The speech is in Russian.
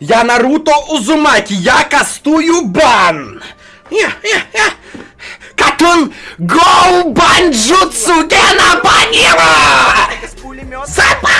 Я Наруто Узумаки, я кастую бан! Катун Гоу Банджутсу Гена Банила! Сапа!